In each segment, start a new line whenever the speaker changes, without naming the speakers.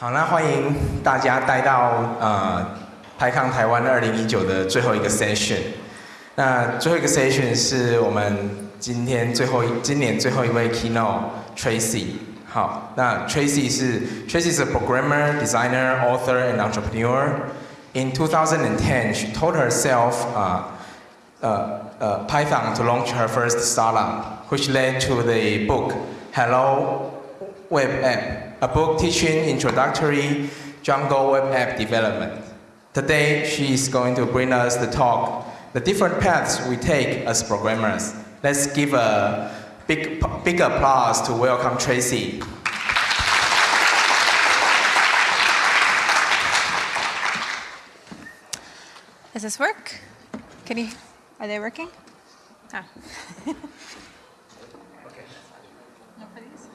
好，那欢迎大家带到呃 PyCon 台湾二零一九的最后一个 session。那最后一个 session 是我们今天最后一今年最后一位 keynote Tracy。好，那 Tracy 是 Tracy 是 programmer, designer, author, and entrepreneur. In 2010, she told herself uh, uh, uh, Python to launch her first startup, which led to the book Hello Web App a book teaching introductory Django web app development. Today, she is going to bring us the talk, the different paths we take as programmers. Let's give a big, big applause to welcome Tracy.
Does this work? Can you, are they working? Ah. no for these?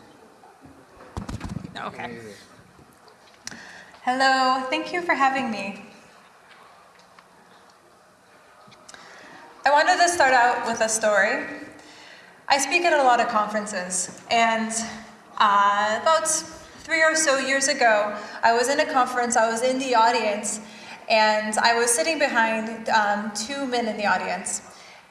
No, okay. Hello, thank you for having me. I wanted to start out with a story. I speak at a lot of conferences, and uh, about three or so years ago, I was in a conference, I was in the audience, and I was sitting behind um, two men in the audience.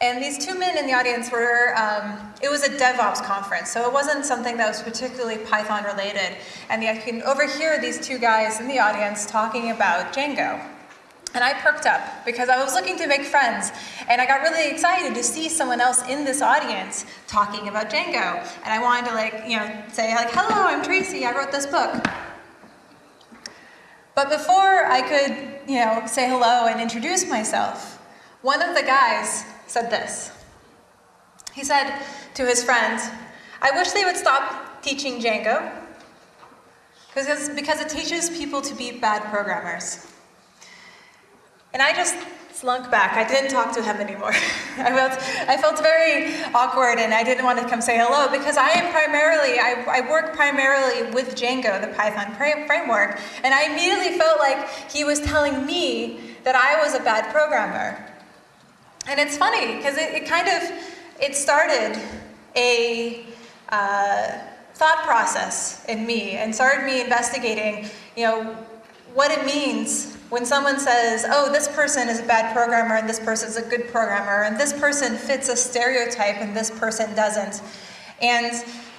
And these two men in the audience were, um, it was a DevOps conference, so it wasn't something that was particularly Python related. And I can overhear these two guys in the audience talking about Django. And I perked up because I was looking to make friends. And I got really excited to see someone else in this audience talking about Django. And I wanted to like, you know, say like, hello, I'm Tracy, I wrote this book. But before I could, you know, say hello and introduce myself, one of the guys said this. He said to his friends, I wish they would stop teaching Django because, it teaches people to be bad programmers. And I just slunk back. I didn't talk to him anymore. I felt, I felt very awkward and I didn't want to come say hello because I am primarily, I, I work primarily with Django, the Python framework, and I immediately felt like he was telling me that I was a bad programmer. And it's funny because it, it, kind of, it started a uh, thought process in me and started me investigating, you know, what it means when someone says, oh, this person is a bad programmer and this person is a good programmer and this person fits a stereotype and this person doesn't. And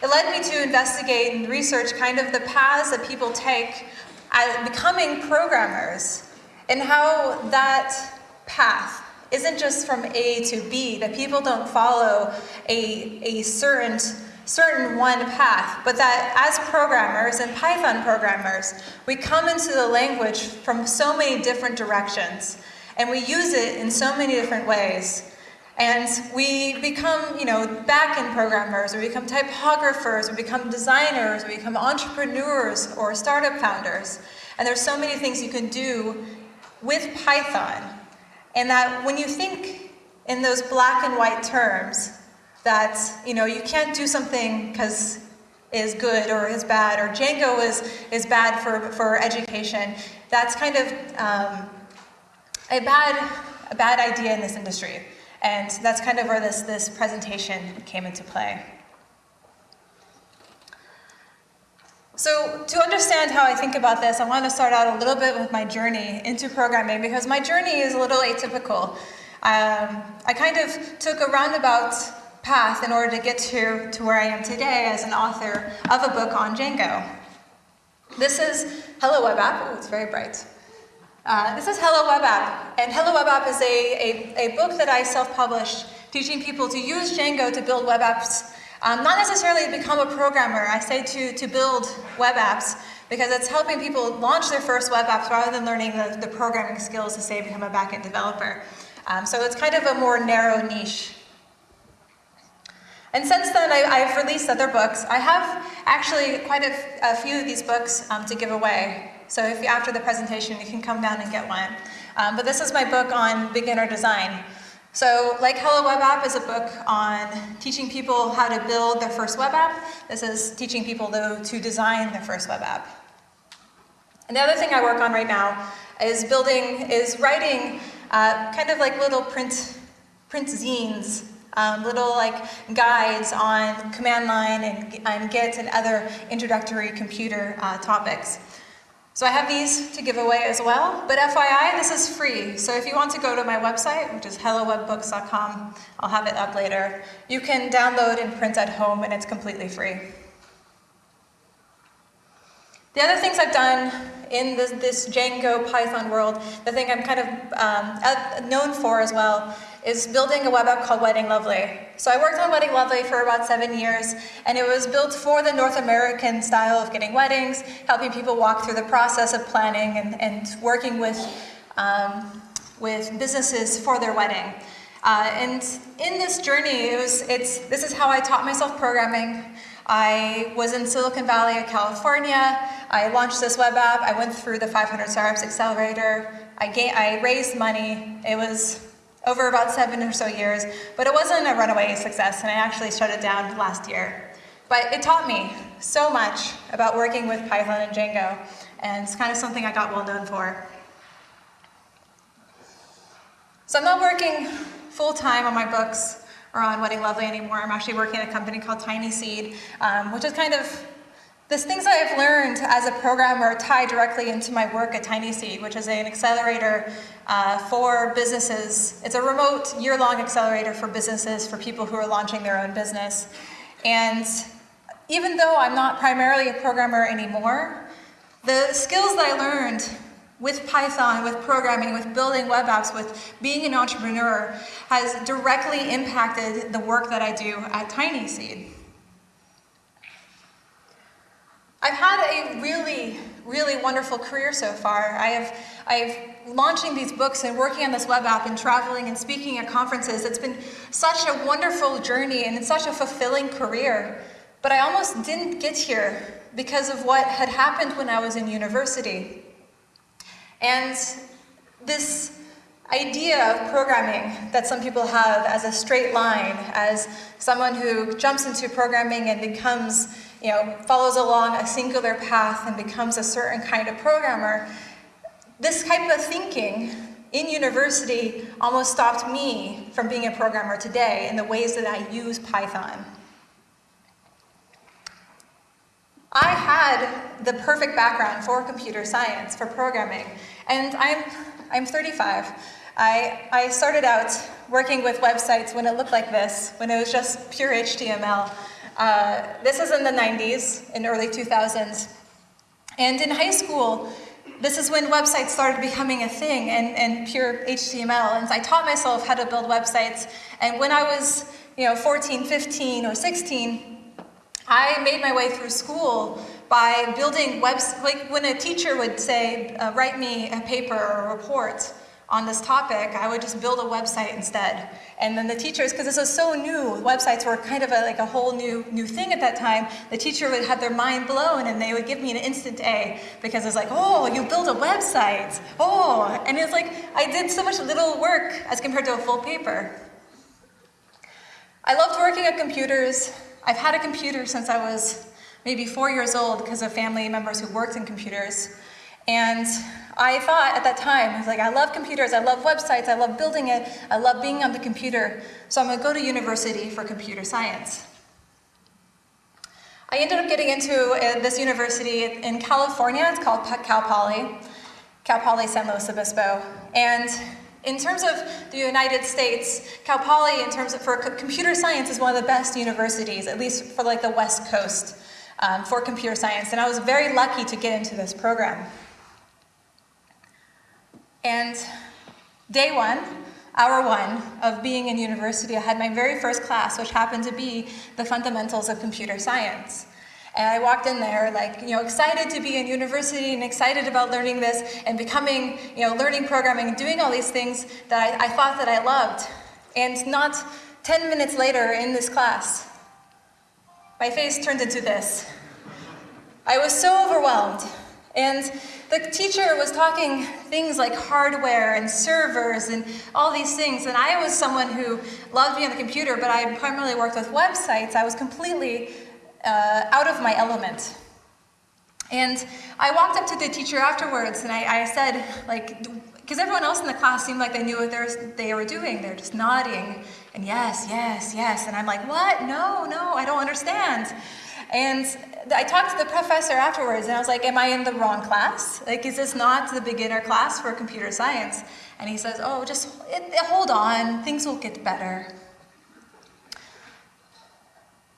it led me to investigate and research kind of the paths that people take at becoming programmers and how that path isn't just from A to B, that people don't follow a, a certain certain one path, but that as programmers and Python programmers, we come into the language from so many different directions, and we use it in so many different ways. And we become, you know, back-end programmers, or we become typographers, or become designers, or become entrepreneurs, or startup founders. And there's so many things you can do with Python. And that when you think in those black and white terms, that you know you can't do something because is good or is bad or Django is is bad for for education. That's kind of um, a bad a bad idea in this industry, and that's kind of where this this presentation came into play. So to understand how I think about this, I want to start out a little bit with my journey into programming because my journey is a little atypical. Um, I kind of took a roundabout path in order to get to, to where I am today as an author of a book on Django. This is Hello Web App. Oh, it's very bright. Uh, this is Hello Web App, and Hello Web App is a, a, a book that I self-published teaching people to use Django to build web apps. Um, not necessarily to become a programmer, I say to, to build web apps because it's helping people launch their first web apps rather than learning the, the programming skills to say become a backend developer. Um, so it's kind of a more narrow niche and since then, I, have released other books. I have actually quite a, a few of these books um, to give away. So if you, after the presentation, you can come down and get one. Um, but this is my book on beginner design. So like Hello Web App is a book on teaching people how to build their first web app. This is teaching people though to design their first web app. And the other thing I work on right now is building, is writing uh, kind of like little print, print zines um, little like guides on command line and, and Git and other introductory computer uh, topics. So I have these to give away as well, but FYI, this is free. So if you want to go to my website, which is hellowebbooks.com, I'll have it up later, you can download and print at home and it's completely free. The other things I've done in this, this Django Python world, the thing I'm kind of um, known for as well, is building a web app called Wedding Lovely. So I worked on Wedding Lovely for about seven years, and it was built for the North American style of getting weddings, helping people walk through the process of planning and, and working with, um, with businesses for their wedding. Uh, and in this journey, it was, it's, this is how I taught myself programming. I was in Silicon Valley, California. I launched this web app. I went through the 500 Startups Accelerator. I, I raised money. It was over about seven or so years, but it wasn't a runaway success, and I actually shut it down last year. But it taught me so much about working with Python and Django, and it's kind of something I got well known for. So I'm not working full-time on my books or on Wedding Lovely anymore. I'm actually working at a company called Tiny Seed, um, which is kind of these things I've learned as a programmer tie directly into my work at Tiny Seed, which is an accelerator uh, for businesses. It's a remote year-long accelerator for businesses, for people who are launching their own business. And even though I'm not primarily a programmer anymore, the skills that I learned with Python, with programming, with building web apps, with being an entrepreneur has directly impacted the work that I do at Tiny Seed. I've had a really, really wonderful career so far. I have, I've launching these books and working on this web app and traveling and speaking at conferences. It's been such a wonderful journey and it's such a fulfilling career. But I almost didn't get here because of what had happened when I was in university. And this idea of programming that some people have as a straight line, as someone who jumps into programming and becomes you know, follows along a singular path and becomes a certain kind of programmer, this type of thinking in university almost stopped me from being a programmer today in the ways that I use Python. I had the perfect background for computer science, for programming, and I'm, I'm 35. I, I started out working with websites when it looked like this, when it was just pure HTML. Uh, this is in the 90s, in early 2000s. And in high school, this is when websites started becoming a thing and, and pure HTML. And I taught myself how to build websites. And when I was you know, 14, 15, or 16, I made my way through school by building webs, like when a teacher would say, uh, write me a paper or a report, on this topic, I would just build a website instead. And then the teachers, because this was so new, websites were kind of a, like a whole new, new thing at that time, the teacher would have their mind blown and they would give me an instant A because it's like, oh, you built a website. Oh, and it's like, I did so much little work as compared to a full paper. I loved working at computers. I've had a computer since I was maybe four years old because of family members who worked in computers. And I thought at that time, I was like, I love computers, I love websites, I love building it, I love being on the computer, so I'm gonna go to university for computer science. I ended up getting into uh, this university in California, it's called Cal Poly, Cal Poly San Luis Obispo, and in terms of the United States, Cal Poly, in terms of for computer science, is one of the best universities, at least for like the West Coast, um, for computer science, and I was very lucky to get into this program. And day one, hour one of being in university, I had my very first class, which happened to be the fundamentals of computer science. And I walked in there like, you know, excited to be in university and excited about learning this and becoming, you know, learning programming and doing all these things that I, I thought that I loved. And not 10 minutes later in this class, my face turned into this. I was so overwhelmed. And the teacher was talking things like hardware and servers and all these things, and I was someone who loved being on the computer, but I primarily worked with websites. I was completely uh, out of my element. And I walked up to the teacher afterwards and I, I said, like, because everyone else in the class seemed like they knew what they were doing. They're just nodding and yes, yes, yes. And I'm like, what? No, no, I don't understand. And I talked to the professor afterwards and I was like, am I in the wrong class? Like, is this not the beginner class for computer science? And he says, oh, just hold on, things will get better.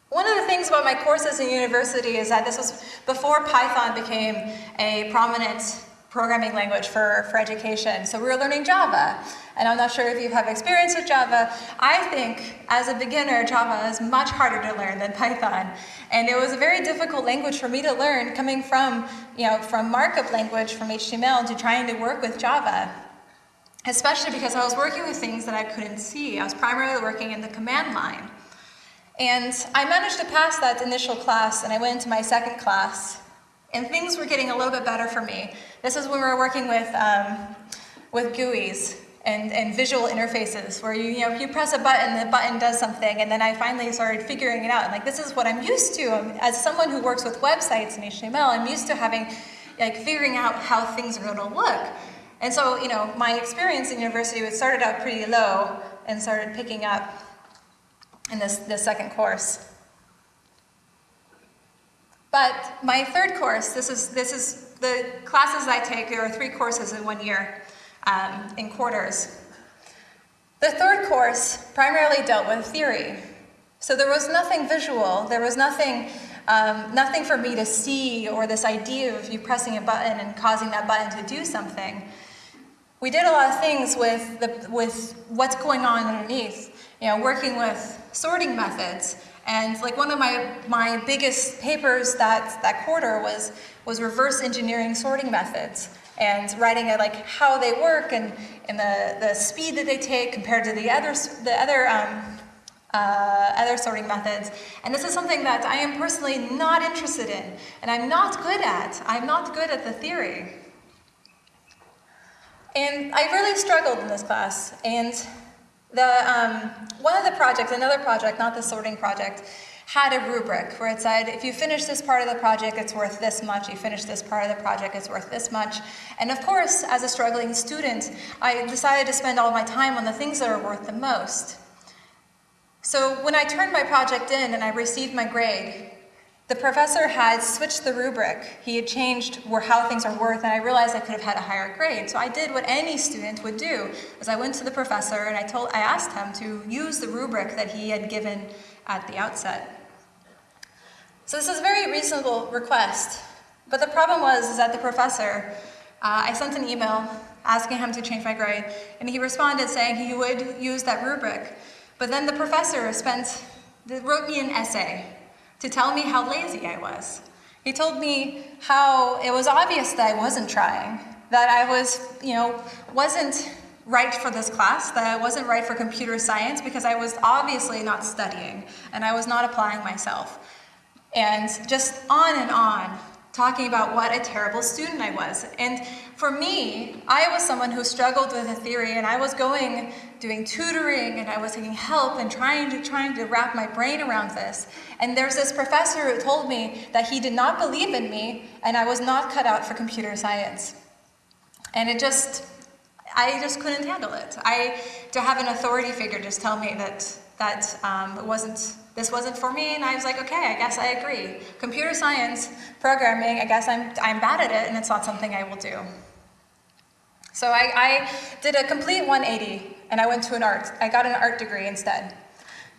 One of the things about my courses in university is that this was before Python became a prominent programming language for, for education. So we were learning Java. And I'm not sure if you have experience with Java. I think as a beginner, Java is much harder to learn than Python. And it was a very difficult language for me to learn coming from, you know, from markup language, from HTML to trying to work with Java. Especially because I was working with things that I couldn't see. I was primarily working in the command line. And I managed to pass that initial class and I went into my second class and things were getting a little bit better for me. This is when we were working with, um, with GUIs and, and visual interfaces where you, you know, you press a button, the button does something, and then I finally started figuring it out. And like, this is what I'm used to. As someone who works with websites and HTML, I'm used to having, like, figuring out how things are going to look. And so, you know, my experience in university was started out pretty low and started picking up in this, this second course. But my third course, this is, this is the classes I take, there are three courses in one year um, in quarters. The third course primarily dealt with theory. So there was nothing visual, there was nothing, um, nothing for me to see or this idea of you pressing a button and causing that button to do something. We did a lot of things with, the, with what's going on underneath you know, working with sorting methods. And like one of my, my biggest papers that, that quarter was, was reverse engineering sorting methods and writing it like how they work and, and the, the speed that they take compared to the other, the other, um, uh, other sorting methods. And this is something that I am personally not interested in and I'm not good at. I'm not good at the theory. And I really struggled in this class and the, um, one of the projects, another project, not the sorting project, had a rubric where it said, if you finish this part of the project, it's worth this much. You finish this part of the project, it's worth this much. And of course, as a struggling student, I decided to spend all my time on the things that are worth the most. So when I turned my project in and I received my grade, the professor had switched the rubric. He had changed how things are worth, and I realized I could have had a higher grade. So I did what any student would do, is I went to the professor and I told, I asked him to use the rubric that he had given at the outset. So this is a very reasonable request, but the problem was is that the professor, uh, I sent an email asking him to change my grade, and he responded saying he would use that rubric. But then the professor spent, wrote me an essay to tell me how lazy I was. He told me how it was obvious that I wasn't trying, that I was, you know, wasn't right for this class, that I wasn't right for computer science because I was obviously not studying and I was not applying myself. And just on and on talking about what a terrible student I was. And for me, I was someone who struggled with a theory and I was going, doing tutoring and I was taking help and trying to, trying to wrap my brain around this. And there's this professor who told me that he did not believe in me and I was not cut out for computer science. And it just, I just couldn't handle it. I, to have an authority figure just tell me that, that um, it wasn't this wasn't for me, and I was like, okay, I guess I agree. Computer science, programming, I guess I'm, I'm bad at it, and it's not something I will do. So I, I did a complete 180, and I went to an art. I got an art degree instead,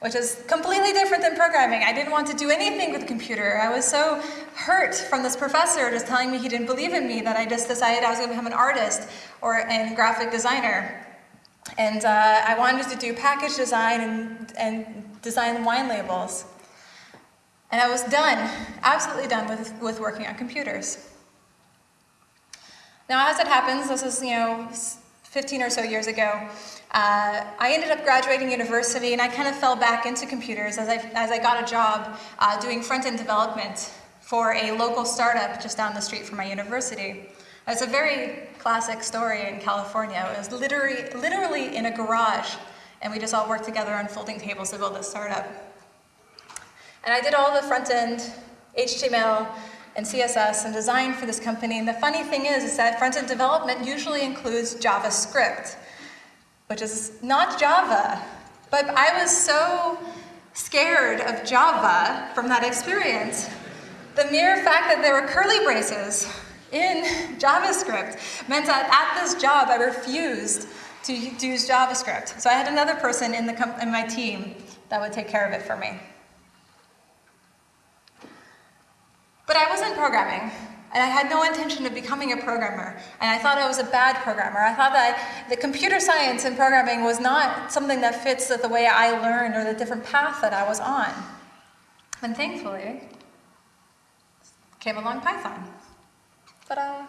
which is completely different than programming. I didn't want to do anything with the computer. I was so hurt from this professor just telling me he didn't believe in me that I just decided I was going to become an artist or a graphic designer. And uh, I wanted to do package design and, and design wine labels. And I was done, absolutely done with, with working on computers. Now, as it happens, this is, you know, 15 or so years ago, uh, I ended up graduating university and I kind of fell back into computers as I, as I got a job uh, doing front-end development for a local startup just down the street from my university. It's a very classic story in California. It was literally, literally in a garage, and we just all worked together on folding tables to build this startup. And I did all the front end HTML and CSS and design for this company. And the funny thing is, is that front end development usually includes JavaScript, which is not Java. But I was so scared of Java from that experience the mere fact that there were curly braces in JavaScript meant that at this job I refused to use JavaScript. So I had another person in, the in my team that would take care of it for me. But I wasn't programming, and I had no intention of becoming a programmer, and I thought I was a bad programmer. I thought that the computer science and programming was not something that fits the way I learned or the different path that I was on. And thankfully, came along Python. Ta-da!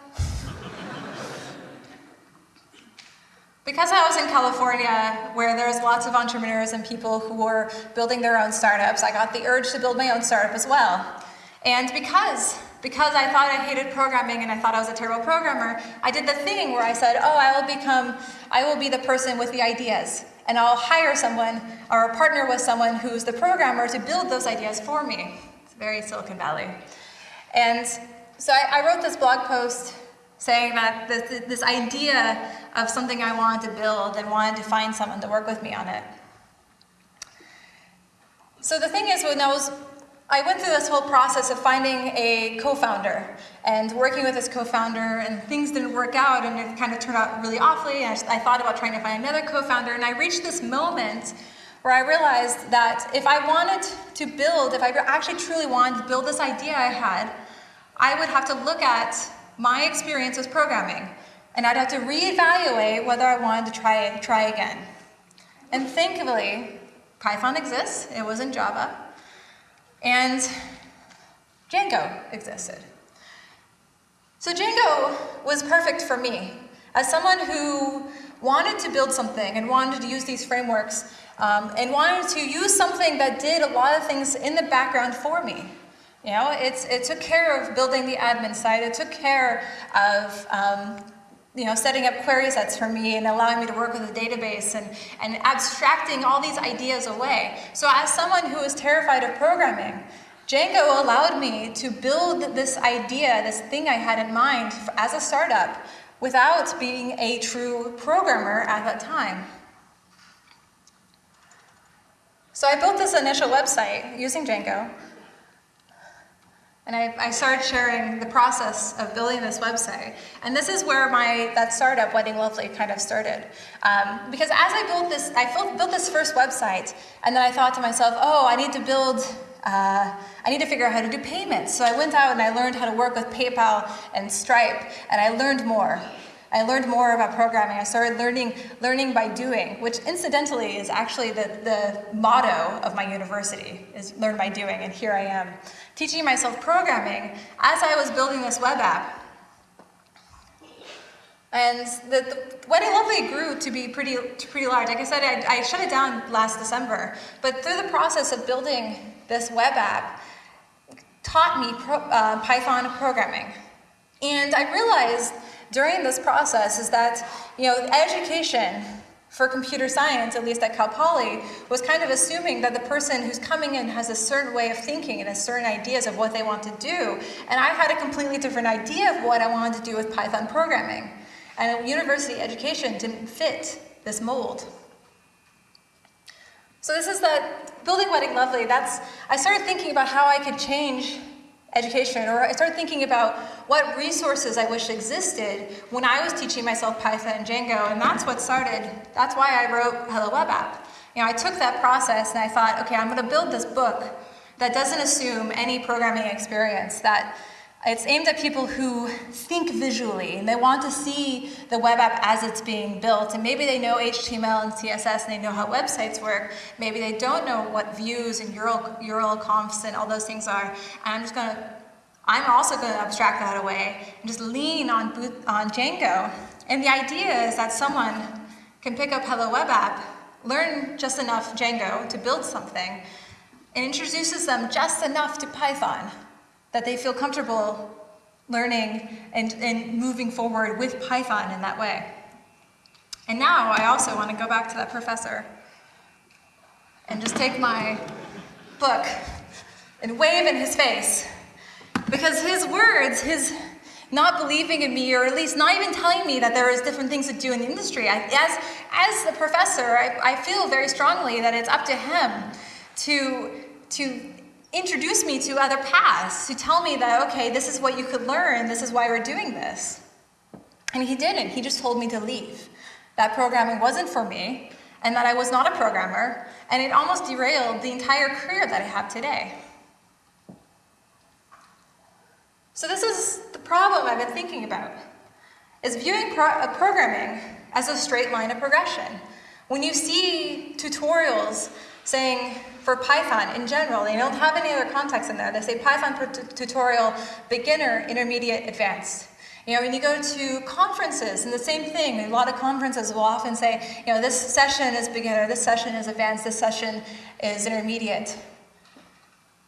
Because I was in California, where there's lots of entrepreneurs and people who were building their own startups, I got the urge to build my own startup as well. And because, because I thought I hated programming and I thought I was a terrible programmer, I did the thing where I said, oh, I will become, I will be the person with the ideas. And I'll hire someone or partner with someone who's the programmer to build those ideas for me. It's very Silicon Valley. And so I, I wrote this blog post saying that this, this idea of something I wanted to build and wanted to find someone to work with me on it. So the thing is, when I was I went through this whole process of finding a co-founder and working with this co-founder and things didn't work out and it kind of turned out really awfully. I, I thought about trying to find another co-founder and I reached this moment where I realized that if I wanted to build, if I actually truly wanted to build this idea I had, I would have to look at my experience with programming and I'd have to reevaluate whether I wanted to try, try again. And thankfully, Python exists, it was in Java, and Django existed. So Django was perfect for me. As someone who wanted to build something and wanted to use these frameworks um, and wanted to use something that did a lot of things in the background for me. You know, it's, it took care of building the admin side, it took care of um, you know, setting up query sets for me and allowing me to work with a database and, and abstracting all these ideas away. So as someone who is terrified of programming, Django allowed me to build this idea, this thing I had in mind as a startup without being a true programmer at that time. So I built this initial website using Django. And I, I, started sharing the process of building this website. And this is where my that startup, Wedding Lovely, kind of started. Um, because as I built this, I built, built this first website, and then I thought to myself, oh, I need to build uh, I need to figure out how to do payments. So I went out and I learned how to work with PayPal and Stripe, and I learned more. I learned more about programming. I started learning, learning by doing, which incidentally is actually the, the motto of my university, is learn by doing, and here I am, teaching myself programming as I was building this web app. And the, the Wedding Lovely grew to be pretty, pretty large. Like I said, I, I shut it down last December, but through the process of building this web app, taught me pro, uh, Python programming. And I realized during this process is that, you know, education for computer science, at least at Cal Poly, was kind of assuming that the person who's coming in has a certain way of thinking and has certain ideas of what they want to do. And I had a completely different idea of what I wanted to do with Python programming. And university education didn't fit this mold. So this is that building Wedding Lovely, that's, I started thinking about how I could change education, or I started thinking about what resources I wish existed when I was teaching myself Python and Django, and that's what started, that's why I wrote Hello Web App. You know, I took that process and I thought, okay, I'm gonna build this book that doesn't assume any programming experience, that it's aimed at people who think visually and they want to see the web app as it's being built. And maybe they know HTML and CSS and they know how websites work. Maybe they don't know what views and URL, URL confs and all those things are. And I'm just going to, I'm also going to abstract that away and just lean on, on Django. And the idea is that someone can pick up Hello Web App, learn just enough Django to build something, and introduces them just enough to Python that they feel comfortable learning and, and moving forward with Python in that way. And now I also want to go back to that professor and just take my book and wave in his face because his words, his not believing in me, or at least not even telling me that there is different things to do in the industry. I, as, as the professor, I, I feel very strongly that it's up to him to, to introduce me to other paths, to tell me that, okay, this is what you could learn, this is why we're doing this. And he didn't, he just told me to leave. That programming wasn't for me, and that I was not a programmer, and it almost derailed the entire career that I have today. So this is the problem I've been thinking about, is viewing pro uh, programming as a straight line of progression. When you see tutorials saying for Python in general, they don't have any other context in there. They say Python tutorial, beginner, intermediate, advanced. You know, when you go to conferences, and the same thing, a lot of conferences will often say, you know, this session is beginner, this session is advanced, this session is intermediate.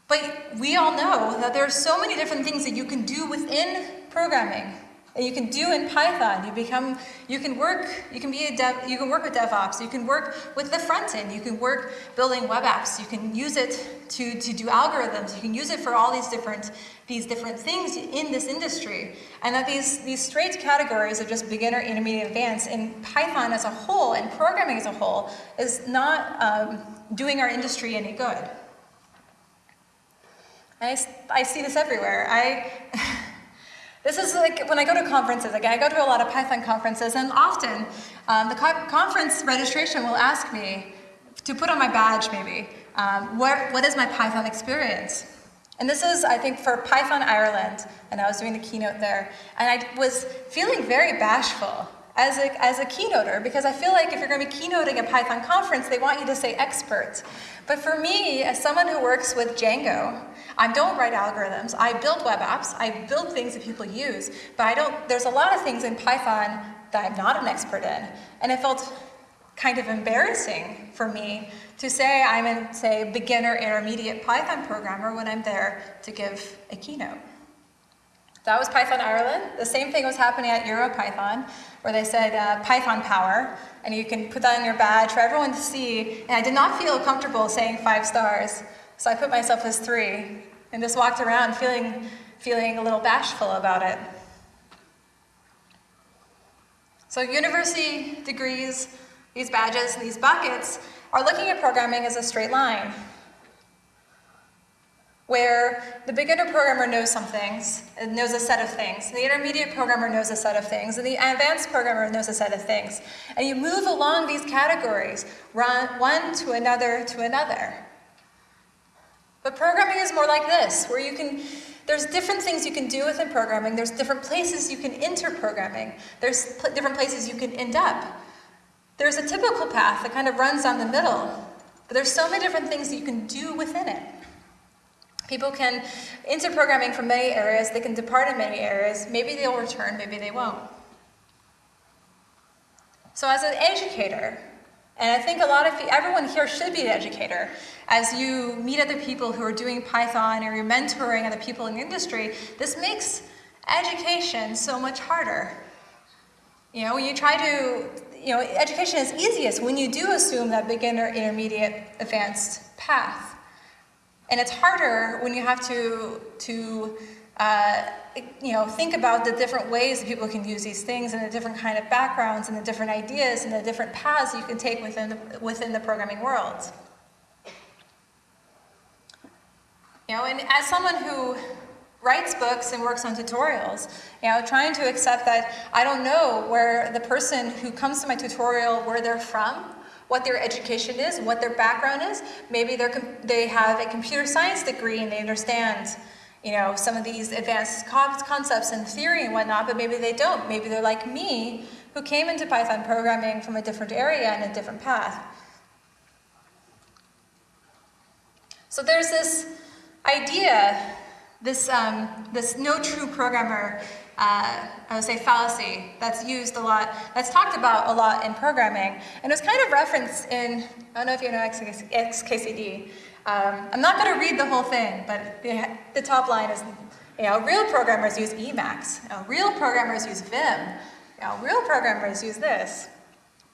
But we all know that there are so many different things that you can do within programming and you can do in Python. You become, you can work, you can be a dev, you can work with DevOps, you can work with the front end, you can work building web apps, you can use it to, to do algorithms, you can use it for all these different, these different things in this industry. And that these, these straight categories of just beginner, intermediate, advanced in Python as a whole and programming as a whole is not um, doing our industry any good. I, I see this everywhere. I, This is like when I go to conferences, like I go to a lot of Python conferences, and often um, the co conference registration will ask me to put on my badge maybe, um, what, what is my Python experience? And this is, I think, for Python Ireland, and I was doing the keynote there, and I was feeling very bashful as a, as a keynoter, because I feel like if you're going to be keynoting a Python conference, they want you to say expert. But for me, as someone who works with Django, I don't write algorithms. I build web apps. I build things that people use. But I don't, there's a lot of things in Python that I'm not an expert in. And it felt kind of embarrassing for me to say I'm a, say, beginner intermediate Python programmer when I'm there to give a keynote. That was Python Ireland. The same thing was happening at EuroPython, where they said uh, Python power, and you can put that on your badge for everyone to see. And I did not feel comfortable saying five stars, so I put myself as three, and just walked around feeling, feeling a little bashful about it. So university degrees, these badges, these buckets, are looking at programming as a straight line where the beginner programmer knows some things, knows a set of things, the intermediate programmer knows a set of things, and the advanced programmer knows a set of things. And you move along these categories, one to another to another. But programming is more like this, where you can, there's different things you can do within programming, there's different places you can enter programming, there's pl different places you can end up. There's a typical path that kind of runs down the middle, but there's so many different things that you can do within it. People can enter programming from many areas, they can depart in many areas, maybe they'll return, maybe they won't. So as an educator, and I think a lot of everyone here should be an educator. As you meet other people who are doing Python or you're mentoring other people in the industry, this makes education so much harder. You know, you try to, you know, education is easiest when you do assume that beginner, intermediate, advanced path. And it's harder when you have to, to uh, you know, think about the different ways that people can use these things and the different kind of backgrounds and the different ideas and the different paths you can take within the, within the programming world. You know, and as someone who writes books and works on tutorials, you know, trying to accept that I don't know where the person who comes to my tutorial, where they're from, what their education is, what their background is. Maybe they're, they have a computer science degree and they understand you know, some of these advanced concepts and theory and whatnot, but maybe they don't. Maybe they're like me, who came into Python programming from a different area and a different path. So there's this idea, this, um, this no true programmer uh, I would say fallacy that's used a lot, that's talked about a lot in programming. And it was kind of referenced in, I don't know if you know XKCD. Um, I'm not going to read the whole thing, but the, the, top line is, you know, real programmers use Emacs. You know, real programmers use Vim. You know, real programmers use this.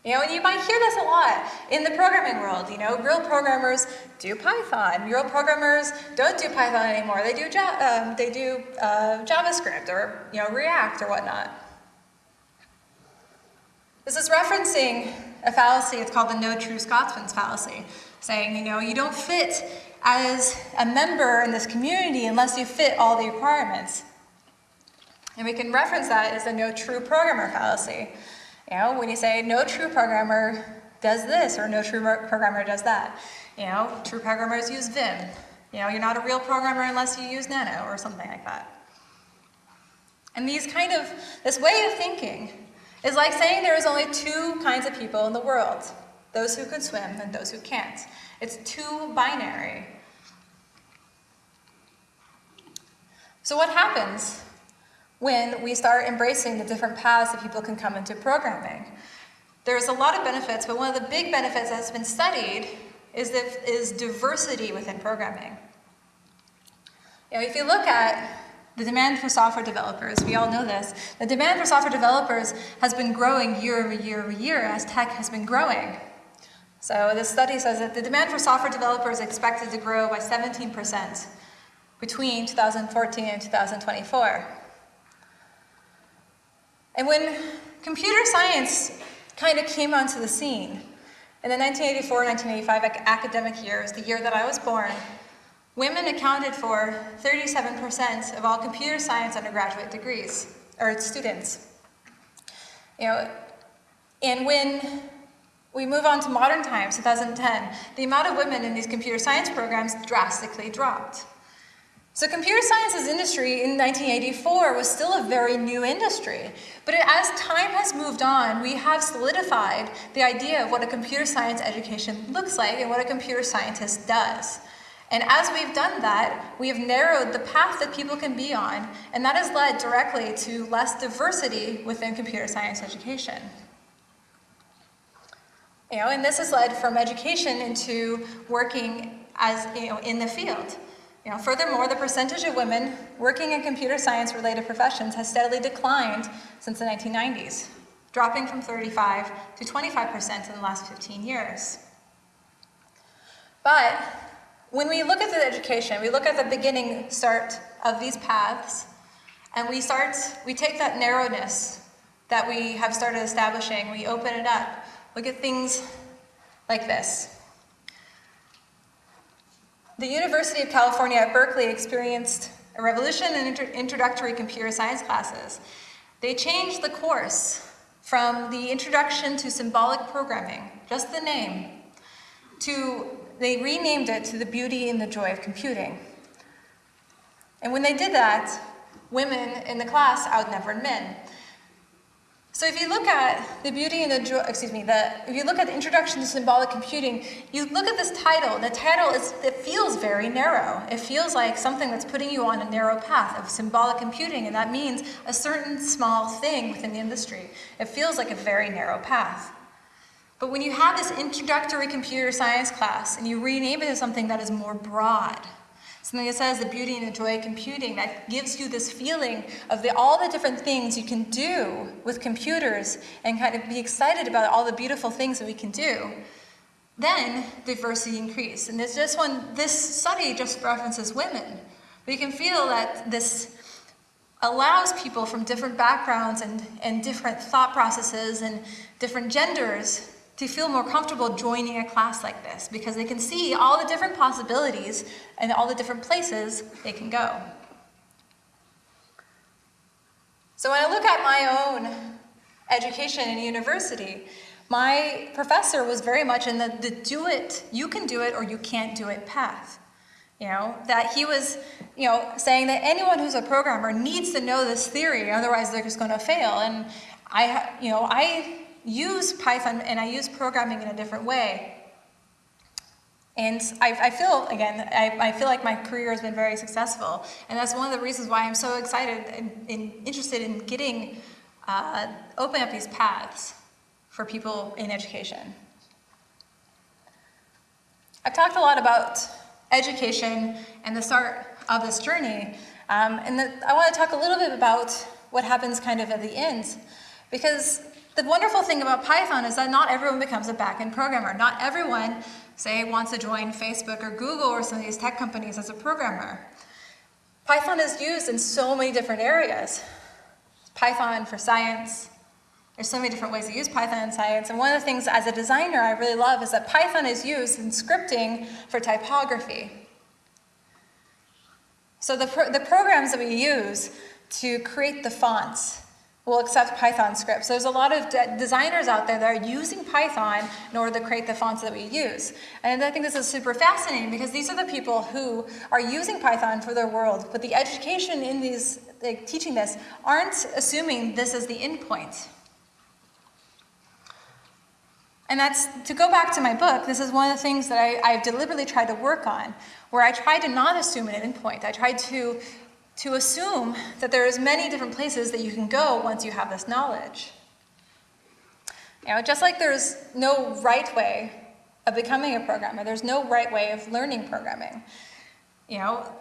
You know, and you might hear this a lot in the programming world. You know, real programmers do Python. Real programmers don't do Python anymore. They do, um, they do uh, JavaScript or you know React or whatnot. This is referencing a fallacy. It's called the no true Scotsman's fallacy, saying you know you don't fit as a member in this community unless you fit all the requirements. And we can reference that as the no true programmer fallacy. You know, when you say no true programmer does this or no true programmer does that. You know, true programmers use Vim. You know, you're not a real programmer unless you use Nano or something like that. And these kind of, this way of thinking is like saying there is only two kinds of people in the world, those who can swim and those who can't. It's too binary. So what happens when we start embracing the different paths that people can come into programming? There's a lot of benefits, but one of the big benefits that's been studied is, is diversity within programming. You know, if you look at the demand for software developers, we all know this, the demand for software developers has been growing year over year over year as tech has been growing. So this study says that the demand for software developers is expected to grow by 17% between 2014 and 2024. And when computer science kind of came onto the scene, in the 1984-1985 academic years, the year that I was born, women accounted for 37% of all computer science undergraduate degrees, or students. You know, and when we move on to modern times, 2010, the amount of women in these computer science programs drastically dropped. So computer sciences industry in 1984 was still a very new industry, but as time has moved on, we have solidified the idea of what a computer science education looks like and what a computer scientist does. And as we've done that, we have narrowed the path that people can be on, and that has led directly to less diversity within computer science education. You know, and this has led from education into working as, you know, in the field. You know, furthermore, the percentage of women working in computer science related professions has steadily declined since the 1990s, dropping from 35 to 25% in the last 15 years. But when we look at the education, we look at the beginning start of these paths, and we start, we take that narrowness that we have started establishing, we open it up, look at things like this. The University of California at Berkeley experienced a revolution in inter introductory computer science classes. They changed the course from the introduction to symbolic programming, just the name, to they renamed it to the beauty and the joy of computing. And when they did that, women in the class outnumbered men. So if you look at the beauty and the excuse me, the, if you look at the introduction to symbolic computing, you look at this title, the title is, it feels very narrow. It feels like something that's putting you on a narrow path of symbolic computing, and that means a certain small thing within the industry. It feels like a very narrow path. But when you have this introductory computer science class and you rename it as something that is more broad, Something that says the beauty and the joy of computing that gives you this feeling of the, all the different things you can do with computers and kind of be excited about all the beautiful things that we can do. Then diversity increase. And this just one, this study just references women. But can feel that this allows people from different backgrounds and, and different thought processes and different genders to feel more comfortable joining a class like this because they can see all the different possibilities and all the different places they can go. So when I look at my own education in university, my professor was very much in the, the do it, you can do it or you can't do it path. You know, that he was, you know, saying that anyone who's a programmer needs to know this theory, otherwise they're just going to fail. And I, you know, I use Python and I use programming in a different way. And I, I feel, again, I, I, feel like my career has been very successful. And that's one of the reasons why I'm so excited and, and interested in getting, uh, open up these paths for people in education. I've talked a lot about education and the start of this journey. Um, and the, I want to talk a little bit about what happens kind of at the end. Because the wonderful thing about Python is that not everyone becomes a backend programmer. Not everyone, say, wants to join Facebook or Google or some of these tech companies as a programmer. Python is used in so many different areas. Python for science. There's so many different ways to use Python in science. And one of the things as a designer I really love is that Python is used in scripting for typography. So the, pro the programs that we use to create the fonts will accept Python scripts. There's a lot of de designers out there that are using Python in order to create the fonts that we use. And I think this is super fascinating because these are the people who are using Python for their world, but the education in these, like, teaching this, aren't assuming this is the endpoint. And that's, to go back to my book, this is one of the things that I, I've deliberately tried to work on, where I tried to not assume an endpoint. I tried to to assume that there is many different places that you can go once you have this knowledge. You know, just like there's no right way of becoming a programmer, there's no right way of learning programming. You know,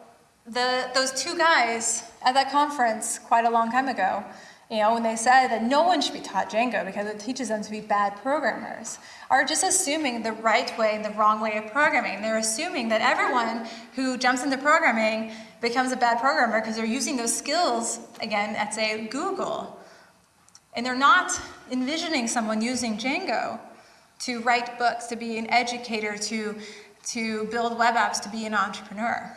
the, those two guys at that conference quite a long time ago, you know, when they said that no one should be taught Django because it teaches them to be bad programmers, are just assuming the right way and the wrong way of programming. They're assuming that everyone who jumps into programming becomes a bad programmer because they're using those skills, again, at say Google. And they're not envisioning someone using Django to write books, to be an educator, to, to build web apps, to be an entrepreneur.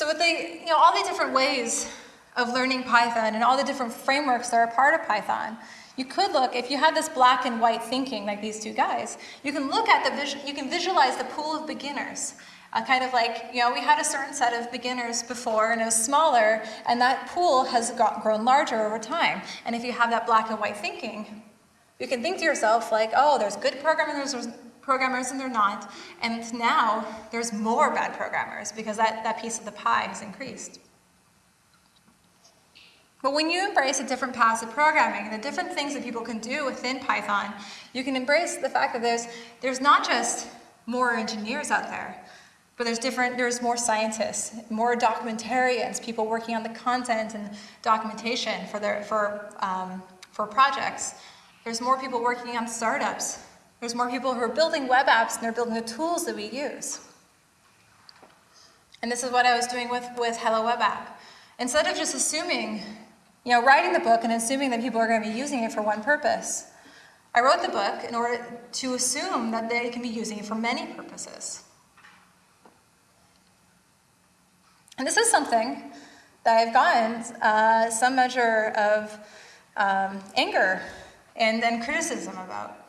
So with the, you know, all the different ways of learning Python and all the different frameworks that are part of Python, you could look, if you had this black and white thinking like these two guys, you can look at the, you can visualize the pool of beginners. Uh, kind of like, you know, we had a certain set of beginners before and it was smaller and that pool has got, grown larger over time. And if you have that black and white thinking, you can think to yourself like, oh, there's good programmers, there's programmers and they're not. And now there's more bad programmers because that, that piece of the pie has increased. But when you embrace a different paths of programming and the different things that people can do within Python, you can embrace the fact that there's, there's not just more engineers out there, but there's different, there's more scientists, more documentarians, people working on the content and documentation for, their, for, um, for projects. There's more people working on startups. There's more people who are building web apps and they're building the tools that we use. And this is what I was doing with, with Hello Web App. Instead of just assuming, you know, writing the book and assuming that people are going to be using it for one purpose, I wrote the book in order to assume that they can be using it for many purposes. And this is something that I've gotten uh, some measure of um, anger and, then criticism about.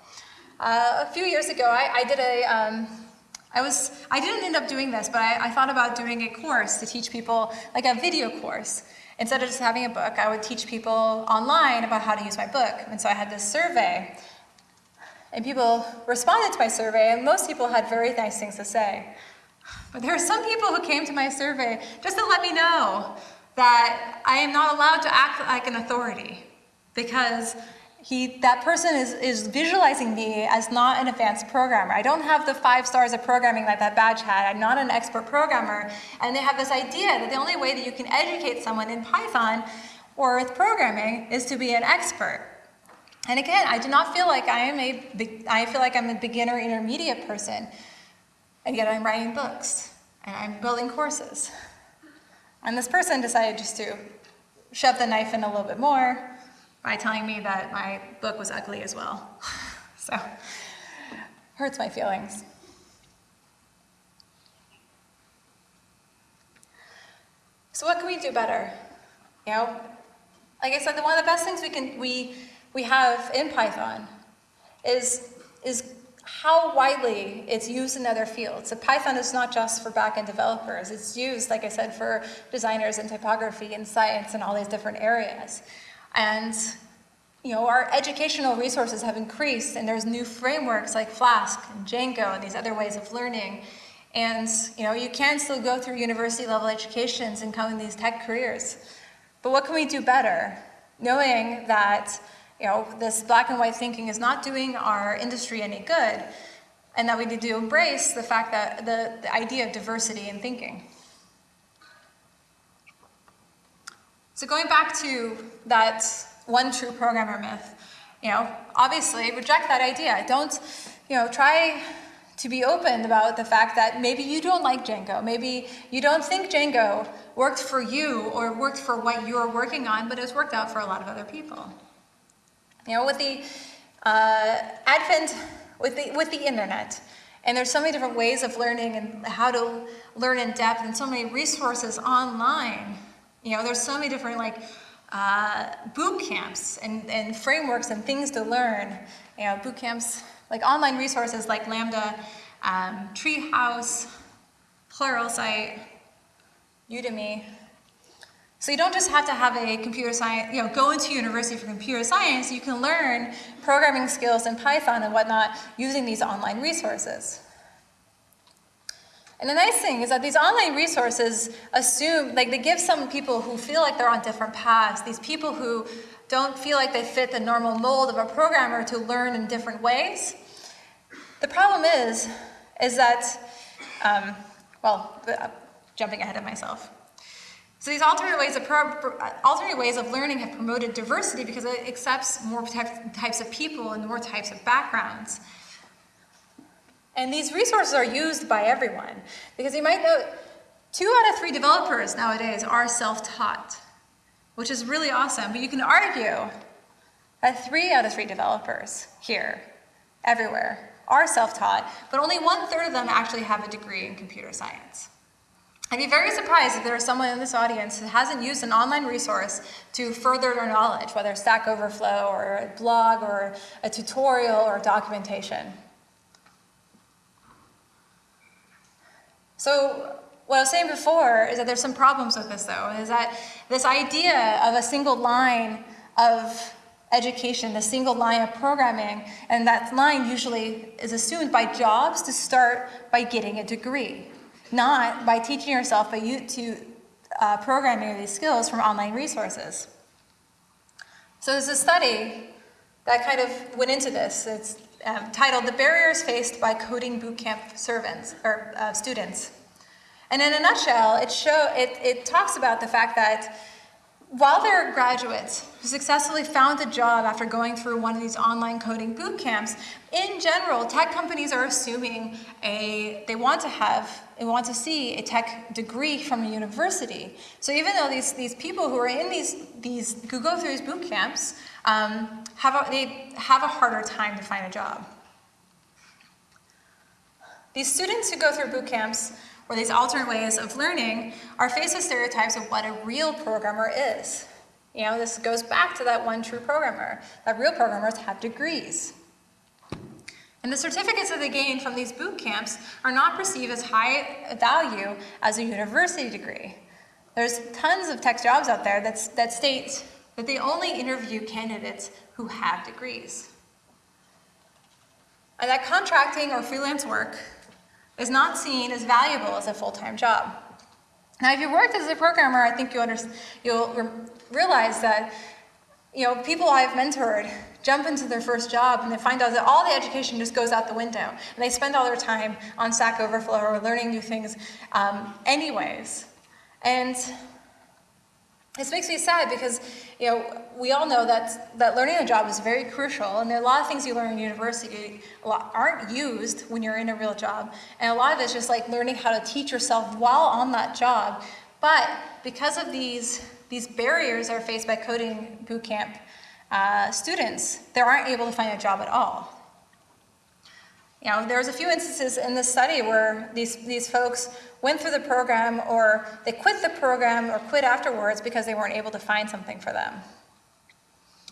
Uh, a few years ago, I, I did a, um, I was, I didn't end up doing this, but I, I, thought about doing a course to teach people, like a video course. Instead of just having a book, I would teach people online about how to use my book. And so I had this survey, and people responded to my survey, and most people had very nice things to say. But there are some people who came to my survey just to let me know that I am not allowed to act like an authority because he, that person is, is visualizing me as not an advanced programmer. I don't have the five stars of programming that that badge had. I'm not an expert programmer. And they have this idea that the only way that you can educate someone in Python or with programming is to be an expert. And again, I do not feel like I am a, I feel like I'm a beginner intermediate person. And yet I'm writing books and I'm building courses. And this person decided just to shove the knife in a little bit more by telling me that my book was ugly as well. so, hurts my feelings. So what can we do better? You know, like I said, the one of the best things we can we we have in Python is is how widely it's used in other fields. So Python is not just for backend developers. It's used, like I said, for designers and typography and science and all these different areas. And you know, our educational resources have increased and there's new frameworks like Flask and Django and these other ways of learning. And you know, you can still go through university level educations and come in these tech careers. But what can we do better? Knowing that you know, this black and white thinking is not doing our industry any good and that we need to embrace the fact that the, the idea of diversity in thinking. So going back to that one true programmer myth, you know, obviously reject that idea. Don't, you know, try to be open about the fact that maybe you don't like Django. Maybe you don't think Django worked for you or worked for what you're working on, but it's worked out for a lot of other people. You know, with the uh, advent, with the, with the internet, And there's so many different ways of learning and how to learn in depth and so many resources online. You know, there's so many different like uh, boot camps and, and frameworks and things to learn. You know, boot camps, like online resources like Lambda, um, Treehouse, Pluralsight, Udemy. So you don't just have to have a computer science, you know, go into university for computer science, you can learn programming skills in Python and whatnot using these online resources. And the nice thing is that these online resources assume, like they give some people who feel like they're on different paths, these people who don't feel like they fit the normal mold of a programmer to learn in different ways. The problem is, is that, um, well, uh, jumping ahead of myself. So these alternate ways of alternate ways of learning have promoted diversity because it accepts more types of people and more types of backgrounds. And these resources are used by everyone because you might know two out of three developers nowadays are self-taught, which is really awesome. But you can argue that three out of three developers here, everywhere, are self-taught, but only one third of them actually have a degree in computer science. I'd be very surprised if there is someone in this audience who hasn't used an online resource to further their knowledge, whether Stack Overflow or a blog or a tutorial or documentation. So what I was saying before is that there's some problems with this though, is that this idea of a single line of education, the single line of programming, and that line usually is assumed by jobs to start by getting a degree not by teaching yourself you to uh, programming these skills from online resources. So there's a study that kind of went into this. It's um, titled "The Barriers Faced by Coding Bootcamp Servants or uh, Students," and in a nutshell, it show it, it talks about the fact that while there are graduates who successfully found a job after going through one of these online coding boot camps, in general, tech companies are assuming a, they want to have, they want to see a tech degree from a university. So even though these, these people who are in these, these, who go through these boot camps, um, have a, they have a harder time to find a job. These students who go through boot camps or these alternate ways of learning are faced with stereotypes of what a real programmer is. You know, this goes back to that one true programmer, that real programmers have degrees. And the certificates that they gain from these boot camps are not perceived as high value as a university degree. There's tons of tech jobs out there that state that they only interview candidates who have degrees. And that contracting or freelance work is not seen as valuable as a full-time job. Now, if you've worked as a programmer, I think you you'll re realize that you know, people I've mentored jump into their first job and they find out that all the education just goes out the window. And they spend all their time on Stack Overflow or learning new things um, anyways. And this makes me sad because, you know, we all know that, that learning a job is very crucial, and there are a lot of things you learn in university aren't used when you're in a real job, and a lot of it's just like learning how to teach yourself while on that job. But because of these, these barriers are faced by coding bootcamp uh, students, they aren't able to find a job at all. You know, there was a few instances in this study where these, these folks went through the program or they quit the program or quit afterwards because they weren't able to find something for them.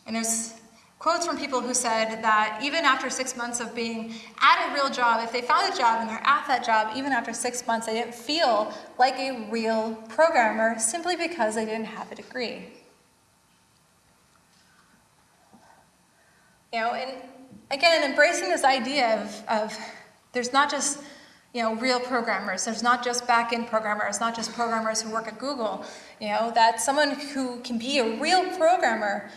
And there's quotes from people who said that even after six months of being at a real job, if they found a job and they're at that job, even after six months, they didn't feel like a real programmer simply because they didn't have a degree. You know, and again, embracing this idea of, of there's not just you know, real programmers. There's not just back-end programmers, not just programmers who work at Google. You know, that someone who can be a real programmer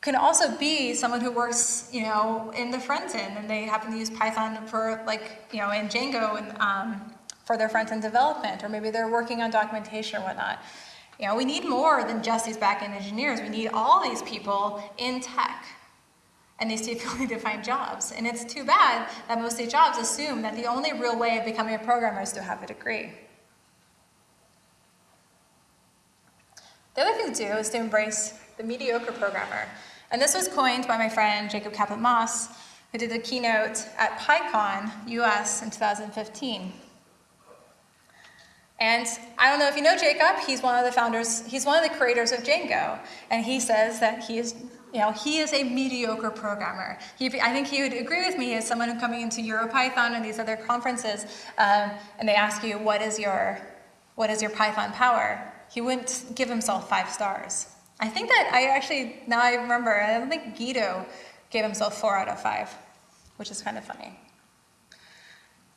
can also be someone who works, you know, in the front end and they happen to use Python for like, you know, in Django and um, for their front end development, or maybe they're working on documentation or whatnot. You know, we need more than just these back-end engineers. We need all these people in tech and ability to find jobs. And it's too bad that most these jobs assume that the only real way of becoming a programmer is to have a degree. The other thing to do is to embrace the mediocre programmer. And this was coined by my friend Jacob Kaplan-Moss, who did the keynote at PyCon US in 2015. And I don't know if you know Jacob, he's one of the founders, he's one of the creators of Django. And he says that he is, you know, he is a mediocre programmer. He, I think he would agree with me as someone coming into EuroPython and these other conferences, um, and they ask you, what is your, what is your Python power? He wouldn't give himself five stars. I think that I actually, now I remember, I don't think Guido gave himself four out of five, which is kind of funny.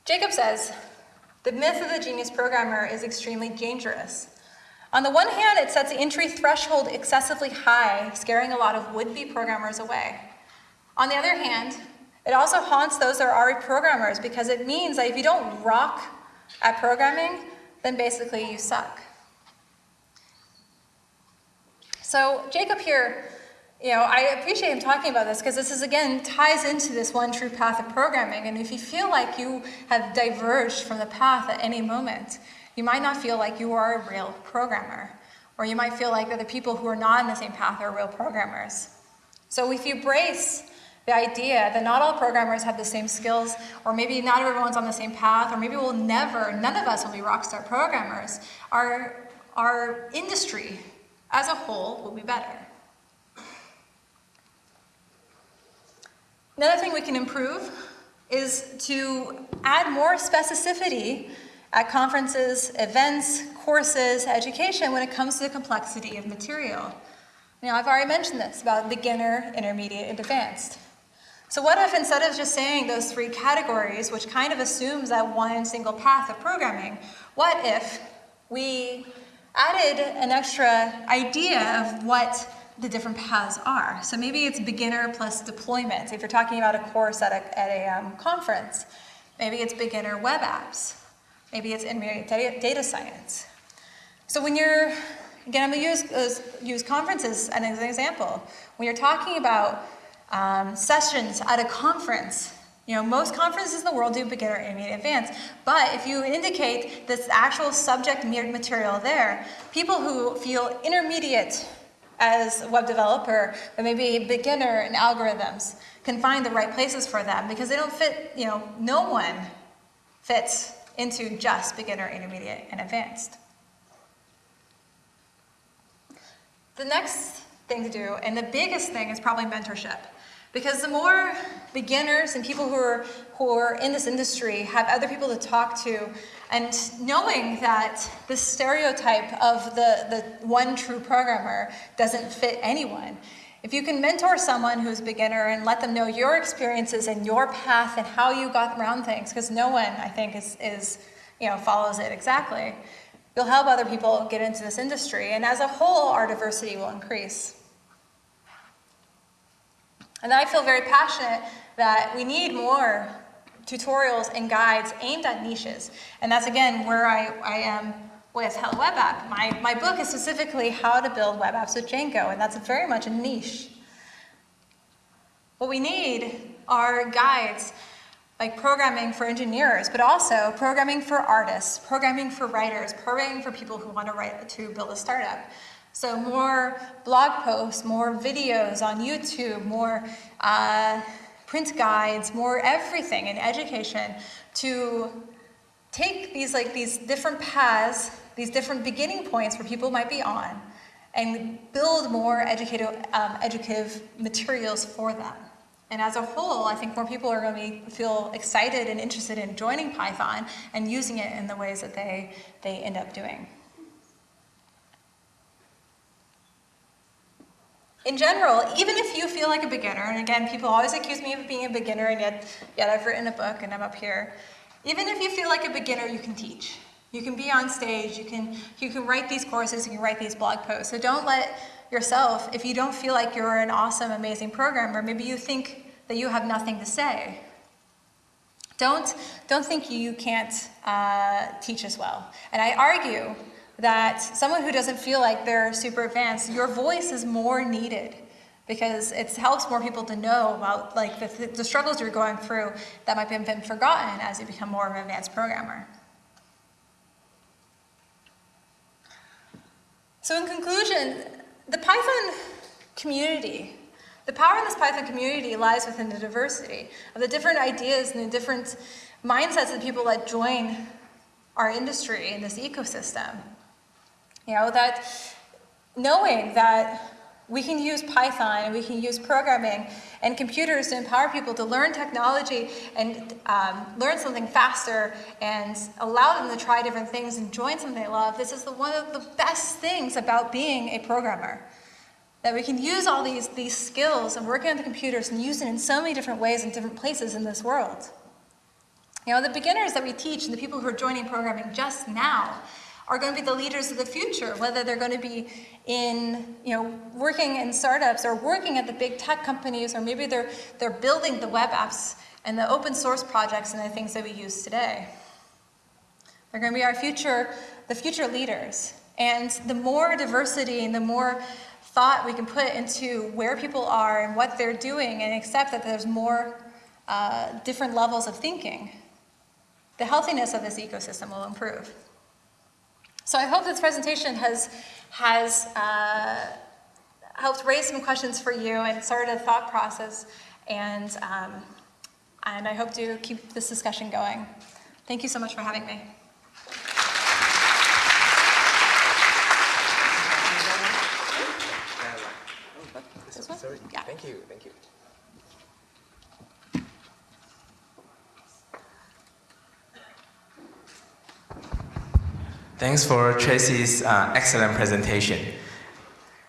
Jacob says, the myth of the genius programmer is extremely dangerous. On the one hand, it sets the entry threshold excessively high, scaring a lot of would-be programmers away. On the other hand, it also haunts those that are already programmers because it means that if you don't rock at programming, then basically you suck. So Jacob here you know, I appreciate him talking about this because this is, again, ties into this one true path of programming. And if you feel like you have diverged from the path at any moment, you might not feel like you are a real programmer. Or you might feel like that the people who are not on the same path are real programmers. So if you embrace the idea that not all programmers have the same skills, or maybe not everyone's on the same path, or maybe we'll never, none of us will be rockstar programmers, our, our industry as a whole will be better. Another thing we can improve is to add more specificity at conferences, events, courses, education when it comes to the complexity of material. Now, I've already mentioned this about beginner, intermediate, and advanced. So what if instead of just saying those three categories, which kind of assumes that one single path of programming, what if we added an extra idea of what the different paths are. So maybe it's beginner plus deployment. If you're talking about a course at a, at a um, conference, maybe it's beginner web apps. Maybe it's in data science. So when you're, again, I'm gonna use, uh, use conferences as an example. When you're talking about um, sessions at a conference, you know, most conferences in the world do beginner, intermediate, advanced, but if you indicate this actual subject material there, people who feel intermediate as a web developer, but maybe a beginner in algorithms can find the right places for them because they don't fit, you know, no one fits into just beginner, intermediate, and advanced. The next thing to do, and the biggest thing, is probably mentorship. Because the more beginners and people who are, who are in this industry have other people to talk to, and knowing that the stereotype of the, the one true programmer doesn't fit anyone, if you can mentor someone who's a beginner and let them know your experiences and your path and how you got around things, because no one, I think, is, is, you know, follows it exactly, you'll help other people get into this industry. And as a whole, our diversity will increase. And I feel very passionate that we need more tutorials and guides aimed at niches. And that's again where I, I am with Hello Web App. My, my book is specifically how to build web apps with Django, and that's very much a niche. What we need are guides like programming for engineers, but also programming for artists, programming for writers, programming for people who want to write to build a startup. So more blog posts, more videos on YouTube, more uh, print guides, more everything in education to take these like these different paths, these different beginning points where people might be on, and build more educative, um, educative materials for them. And as a whole, I think more people are going to feel excited and interested in joining Python and using it in the ways that they, they end up doing. in general, even if you feel like a beginner, and again, people always accuse me of being a beginner, and yet, yet I've written a book and I'm up here. Even if you feel like a beginner, you can teach. You can be on stage, you can, you can write these courses, you can write these blog posts. So don't let yourself, if you don't feel like you're an awesome, amazing programmer, maybe you think that you have nothing to say. Don't, don't think you can't uh, teach as well. And I argue that someone who doesn't feel like they're super advanced, your voice is more needed because it helps more people to know about like the, the struggles you're going through that might have been forgotten as you become more of an advanced programmer. So in conclusion, the Python community The power in this Python community lies within the diversity of the different ideas and the different mindsets of the people that join our industry in this ecosystem. You know, that knowing that we can use Python and we can use programming and computers to empower people to learn technology and um, learn something faster and allow them to try different things and join something they love. This is the, one of the best things about being a programmer. That we can use all these, these skills and working on the computers and use it in so many different ways in different places in this world. You know, the beginners that we teach and the people who are joining programming just now are going to be the leaders of the future, whether they're going to be in, you know, working in startups or working at the big tech companies, or maybe they're, they're building the web apps and the open source projects and the things that we use today. They're going to be our future, the future leaders. And the more diversity and the more thought we can put into where people are and what they're doing and accept that there's more uh, different levels of thinking, the healthiness of this ecosystem will improve. So I hope this presentation has, has uh, helped raise some questions for you and started a thought process, and, um, and I hope to keep this discussion going. Thank you so much for having me. This one? Yeah.
Thank you, thank you. Thanks for Tracy's uh, excellent presentation.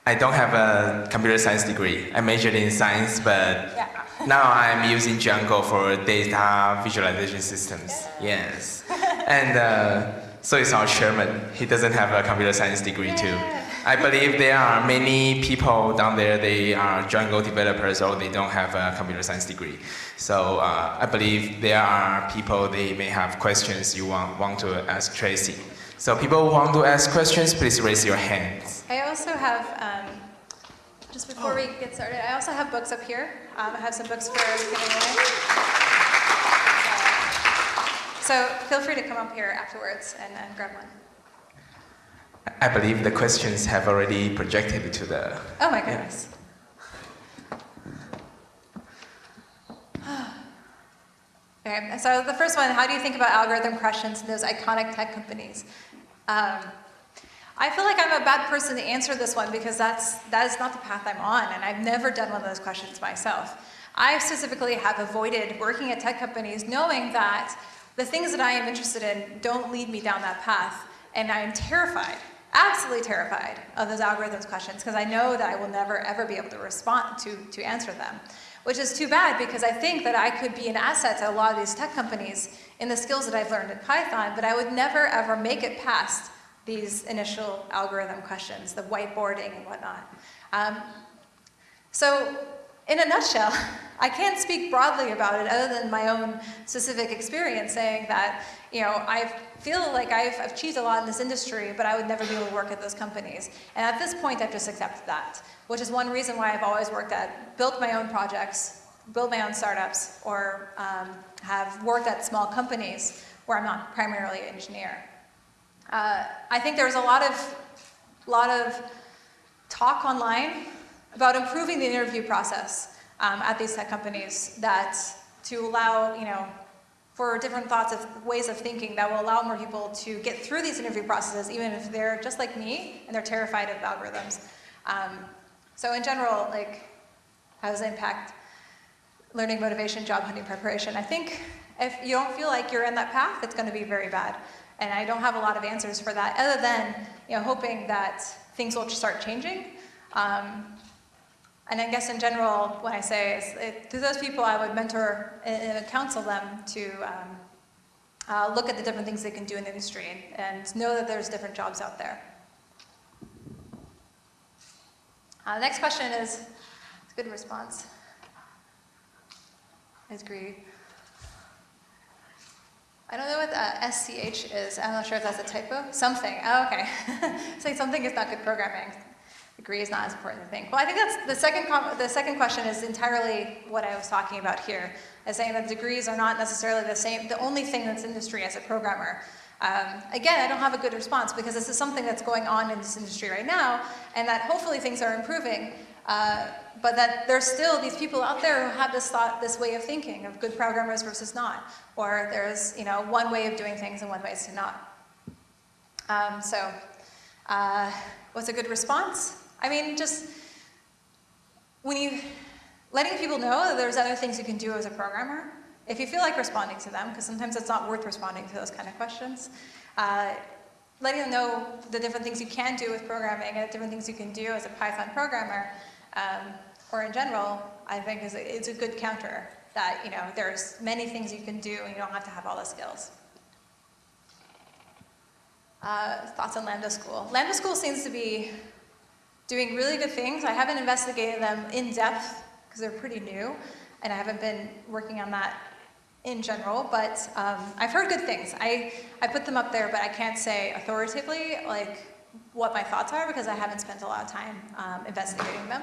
I don't have a computer science degree. I majored in science, but
Yeah.
now I'm using Django for data visualization systems. Yes. and uh, so is our chairman. He doesn't have a computer science degree too. I believe there are many people down there, they are Django developers or they don't have a computer science degree. So uh, I believe there are people, they may have questions you want, want to ask Tracy. So people who want to ask questions, please raise your hands.
I also have, um, just before we get started, I also have books up here. Um, I have some books for giving away. So feel free to come up here afterwards and, and grab one.
I believe the questions have already projected to the...
Oh my goodness. Okay, so the first one, how do you think about algorithm questions in those iconic tech companies? Um, I feel like I'm a bad person to answer this one because that's, that is not the path I'm on, and I've never done one of those questions myself. I specifically have avoided working at tech companies knowing that the things that I am interested in don't lead me down that path, and I am terrified, absolutely terrified of those algorithms questions because I know that I will never ever be able to respond to, to answer them which is too bad because I think that I could be an asset to a lot of these tech companies in the skills that I've learned in Python, but I would never ever make it past these initial algorithm questions, the whiteboarding and whatnot. Um, so in a nutshell, I can't speak broadly about it other than my own specific experience saying that, you know, I feel like I've achieved a lot in this industry, but I would never be able to work at those companies. And at this point, I've just accepted that, which is one reason why I've always worked at, built my own projects, built my own startups, or um, have worked at small companies where I'm not primarily an engineer. Uh, I think there's a lot of, lot of talk online about improving the interview process um, at these tech companies that to allow, you know, for different thoughts of ways of thinking that will allow more people to get through these interview processes, even if they're just like me and they're terrified of algorithms. Um, so in general, like, how does it impact learning motivation, job hunting preparation? I think if you don't feel like you're in that path, it's going to be very bad. And I don't have a lot of answers for that, other than you know hoping that things will start changing. Um, and I guess in general, what I say is, it, to those people, I would mentor and counsel them to um, uh, look at the different things they can do in the industry and, and know that there's different jobs out there. Uh, next question is, it's a good response. I agree. I don't know what uh, SCH is. I'm not sure if that's a typo. Something. Oh, okay. Saying something is not good programming. Agree is not as important to think. Well, I think that's the second. the second question is entirely what I was talking about here, as saying that degrees are not necessarily the same. The only thing that's industry as a programmer. Um, again, I don't have a good response because this is something that's going on in this industry right now, and that hopefully things are improving. Uh, but that there's still these people out there who have this thought, this way of thinking of good programmers versus not, or there's you know one way of doing things and one way is to not. Um, so, uh, what's a good response? I mean, just when you letting people know that there's other things you can do as a programmer. If you feel like responding to them, because sometimes it's not worth responding to those kind of questions. Uh, letting them know the different things you can do with programming and different things you can do as a Python programmer, um, or in general, I think is a, is a good counter that, you know, there's many things you can do and you don't have to have all the skills. Uh, thoughts on Lambda School. Lambda School seems to be doing really good things. I haven't investigated them in depth because they're pretty new and I haven't been working on that in general, but um, I've heard good things. I, I put them up there, but I can't say authoritatively like what my thoughts are because I haven't spent a lot of time um, investigating them.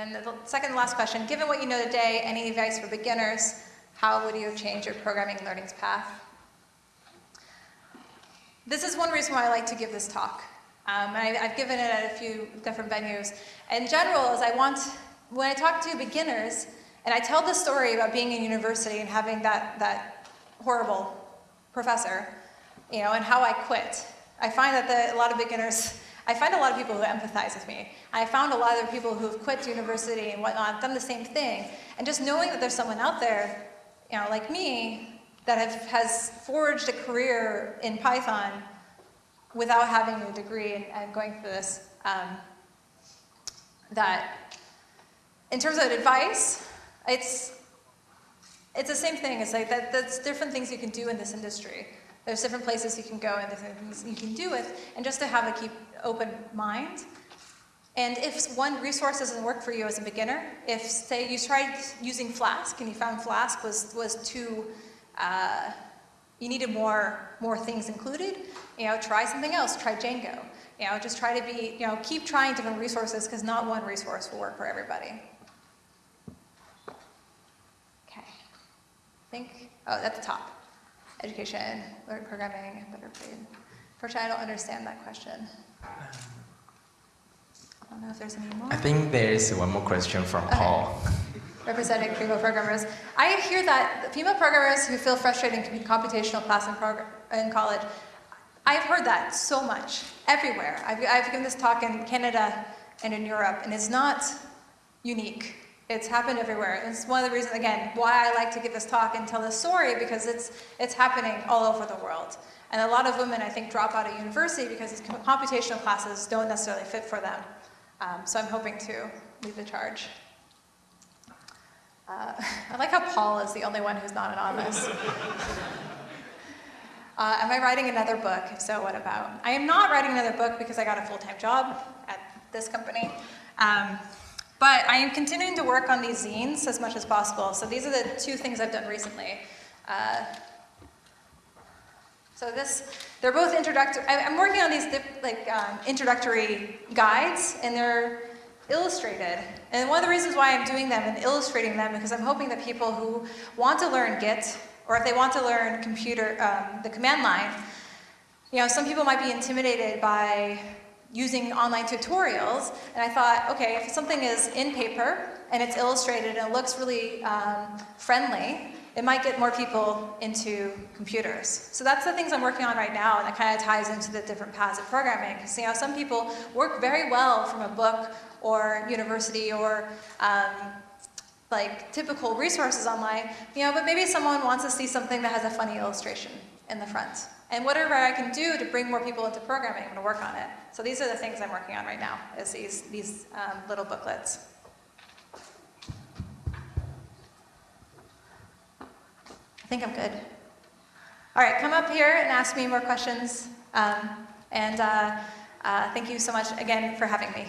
And the second last question, given what you know today, any advice for beginners, how would you change your programming learning's path? This is one reason why I like to give this talk. Um, I, have given it at a few different venues. In general, is I want, when I talk to beginners, and I tell the story about being in university and having that, that horrible professor, you know, and how I quit. I find that the, a lot of beginners, I find a lot of people who empathize with me. I found a lot of people who have quit university and whatnot, done the same thing. And just knowing that there's someone out there, you know, like me, that have, has forged a career in Python without having a degree and, and going through this, um, that in terms of advice, it's, it's the same thing. It's like that, that's different things you can do in this industry. There's different places you can go and different things you can do with, and just to have a keep open mind. And if one resource doesn't work for you as a beginner, if say you tried using Flask and you found Flask was, was too, uh, you needed more, more things included, you know, try something else, try Django. You know, just try to be, you know, keep trying different resources because not one resource will work for everybody. Okay. Think, oh, at the top. Education, learning programming, better paid. Unfortunately, I don't understand that question. I don't know if there's any more.
I think there is one more question from okay. Paul.
Representing female programmers. I hear that female programmers who feel frustrated in computational class in, in college, I've heard that so much, everywhere. I've, I've given this talk in Canada and in Europe, and it's not unique. It's happened everywhere. It's one of the reasons, again, why I like to give this talk and tell this story because it's, it's happening all over the world. And a lot of women, I think, drop out of university because these computational classes don't necessarily fit for them. Um, so I'm hoping to lead the charge. Uh, I like how Paul is the only one who's not anonymous. uh, am I writing another book? If so, what about? I am not writing another book because I got a full-time job at this company. Um, but I am continuing to work on these zines as much as possible. So these are the two things I've done recently. Uh, so this, they're both introductory. I'm working on these like um, introductory guides, and they're illustrated. And one of the reasons why I'm doing them and illustrating them because I'm hoping that people who want to learn Git, or if they want to learn computer, um, the command line, you know, some people might be intimidated by using online tutorials, and I thought, okay, if something is in paper and it's illustrated and it looks really um, friendly, it might get more people into computers. So that's the things I'm working on right now, and that kind of ties into the different paths of programming. Because you know, some people work very well from a book or university or um, like typical resources online, you know, but maybe someone wants to see something that has a funny illustration in the front. And whatever I can do to bring more people into programming, I'm going to work on it. So these are the things I'm working on right now, is these, these um, little booklets. I think I'm good. All right, come up here and ask me more questions. Um, and uh, uh, thank you so much again for having me.